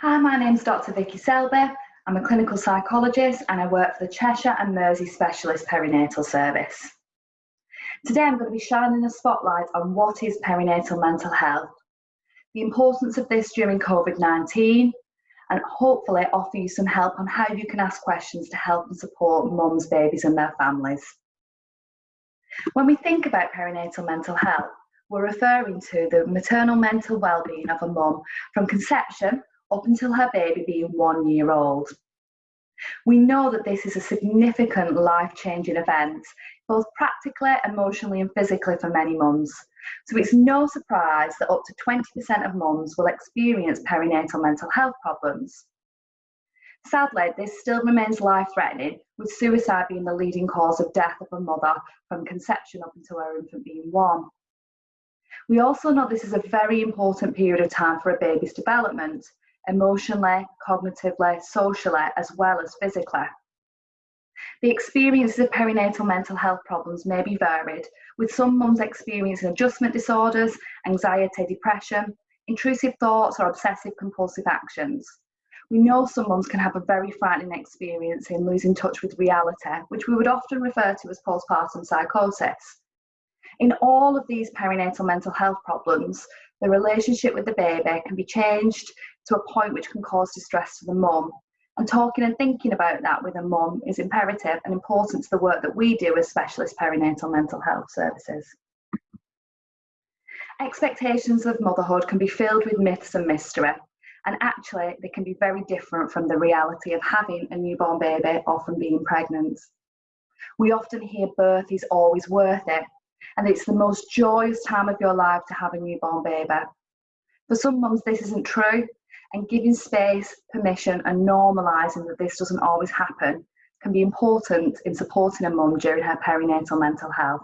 Hi, my name's Dr. Vicky Selby. I'm a clinical psychologist and I work for the Cheshire and Mersey Specialist Perinatal Service. Today I'm going to be shining a spotlight on what is perinatal mental health, the importance of this during COVID-19 and hopefully offer you some help on how you can ask questions to help and support mums, babies and their families. When we think about perinatal mental health, we're referring to the maternal mental well-being of a mum from conception up until her baby being one year old. We know that this is a significant life-changing event, both practically, emotionally and physically for many mums. So it's no surprise that up to 20% of mums will experience perinatal mental health problems. Sadly, this still remains life-threatening, with suicide being the leading cause of death of a mother from conception up until her infant being one. We also know this is a very important period of time for a baby's development, emotionally, cognitively, socially, as well as physically. The experiences of perinatal mental health problems may be varied, with some mums experiencing adjustment disorders, anxiety, depression, intrusive thoughts, or obsessive compulsive actions. We know some mums can have a very frightening experience in losing touch with reality, which we would often refer to as postpartum psychosis. In all of these perinatal mental health problems, the relationship with the baby can be changed to a point which can cause distress to the mum. And talking and thinking about that with a mum is imperative and important to the work that we do as specialist perinatal mental health services. Expectations of motherhood can be filled with myths and mystery, and actually they can be very different from the reality of having a newborn baby or from being pregnant. We often hear birth is always worth it, and it's the most joyous time of your life to have a newborn baby. For some mums, this isn't true, and giving space, permission, and normalising that this doesn't always happen can be important in supporting a mum during her perinatal mental health.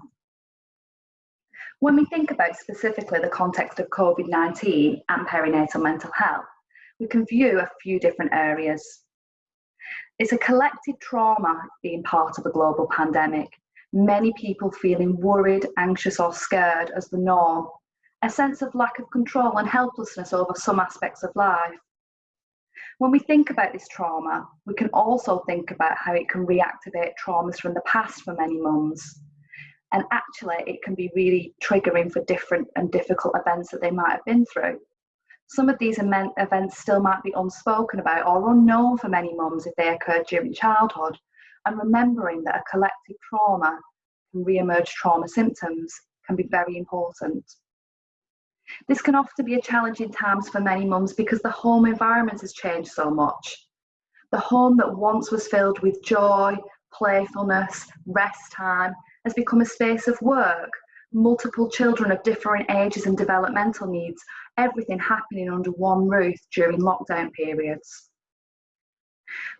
When we think about specifically the context of COVID 19 and perinatal mental health, we can view a few different areas. It's a collective trauma being part of a global pandemic, many people feeling worried, anxious, or scared as the norm, a sense of lack of control and helplessness over some aspects of life. When we think about this trauma, we can also think about how it can reactivate traumas from the past for many mums. And actually, it can be really triggering for different and difficult events that they might have been through. Some of these events still might be unspoken about or unknown for many mums if they occurred during childhood. And remembering that a collective trauma can re-emerge trauma symptoms can be very important. This can often be a challenging times for many mums because the home environment has changed so much. The home that once was filled with joy, playfulness, rest time has become a space of work, multiple children of different ages and developmental needs, everything happening under one roof during lockdown periods.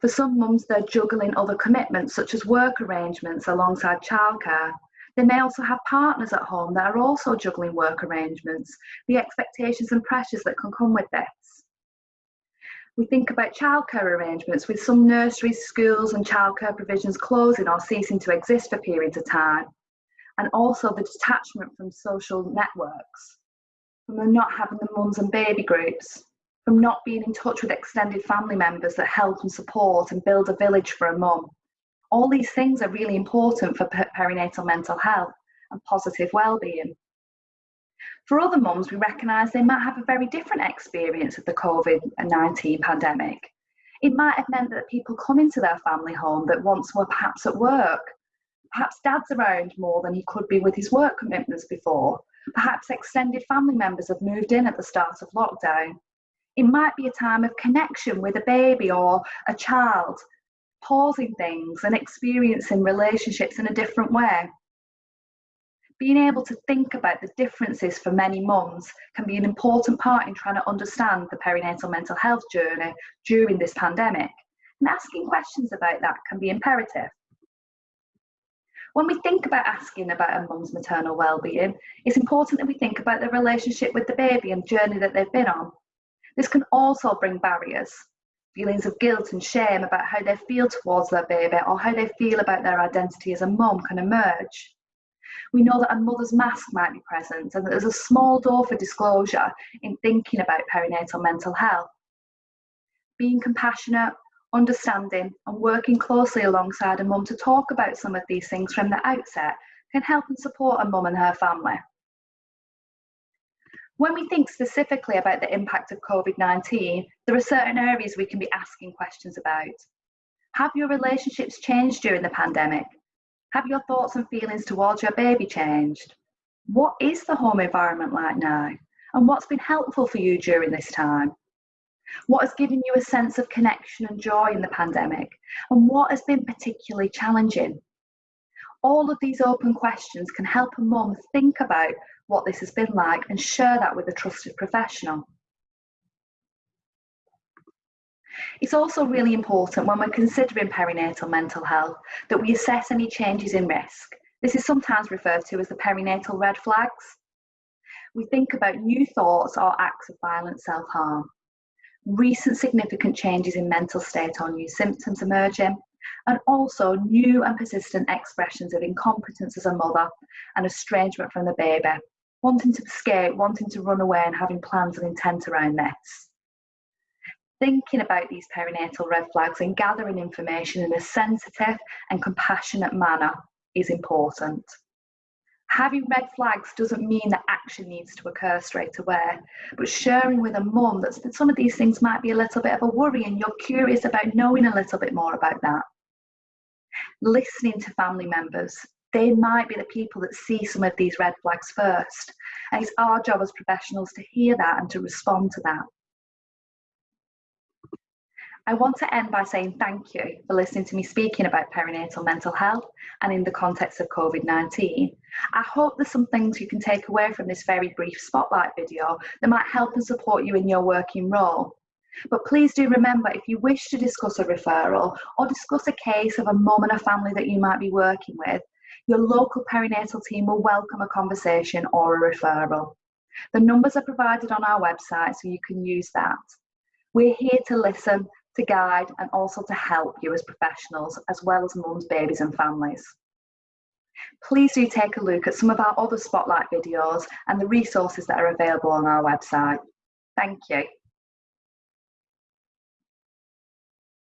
For some mums, they're juggling other commitments such as work arrangements alongside childcare, they may also have partners at home that are also juggling work arrangements, the expectations and pressures that can come with this. We think about childcare arrangements with some nurseries, schools and childcare provisions closing or ceasing to exist for periods of time. And also the detachment from social networks, from not having the mums and baby groups, from not being in touch with extended family members that help and support and build a village for a mum. All these things are really important for perinatal mental health and positive well-being. For other mums, we recognise they might have a very different experience of the COVID-19 pandemic. It might have meant that people come into their family home that once were perhaps at work. Perhaps dad's around more than he could be with his work commitments before. Perhaps extended family members have moved in at the start of lockdown. It might be a time of connection with a baby or a child pausing things and experiencing relationships in a different way. Being able to think about the differences for many mums can be an important part in trying to understand the perinatal mental health journey during this pandemic. And asking questions about that can be imperative. When we think about asking about a mum's maternal well-being, it's important that we think about the relationship with the baby and journey that they've been on. This can also bring barriers, feelings of guilt and shame about how they feel towards their baby or how they feel about their identity as a mum can emerge. We know that a mother's mask might be present and that there's a small door for disclosure in thinking about perinatal mental health. being compassionate, understanding, and working closely alongside a mum to talk about some of these things from the outset can help and support a mum and her family. When we think specifically about the impact of COVID 19, there are certain areas we can be asking questions about. Have your relationships changed during the pandemic? Have your thoughts and feelings towards your baby changed? What is the home environment like now? And what's been helpful for you during this time? What has given you a sense of connection and joy in the pandemic? And what has been particularly challenging? All of these open questions can help a mum think about what this has been like and share that with a trusted professional. It's also really important when we're considering perinatal mental health that we assess any changes in risk. This is sometimes referred to as the perinatal red flags. We think about new thoughts or acts of violent self harm, recent significant changes in mental state or new symptoms emerging, and also new and persistent expressions of incompetence as a mother and estrangement from the baby, wanting to escape, wanting to run away, and having plans and intent around this. Thinking about these perinatal red flags and gathering information in a sensitive and compassionate manner is important. Having red flags doesn't mean that action needs to occur straight away, but sharing with a mum that some of these things might be a little bit of a worry and you're curious about knowing a little bit more about that. Listening to family members, they might be the people that see some of these red flags first. And it's our job as professionals to hear that and to respond to that. I want to end by saying thank you for listening to me speaking about perinatal mental health and in the context of COVID 19. I hope there's some things you can take away from this very brief spotlight video that might help and support you in your working role. But please do remember if you wish to discuss a referral or discuss a case of a mum and a family that you might be working with, your local perinatal team will welcome a conversation or a referral. The numbers are provided on our website so you can use that. We're here to listen, to guide, and also to help you as professionals, as well as mums, babies, and families. Please do take a look at some of our other Spotlight videos and the resources that are available on our website. Thank you.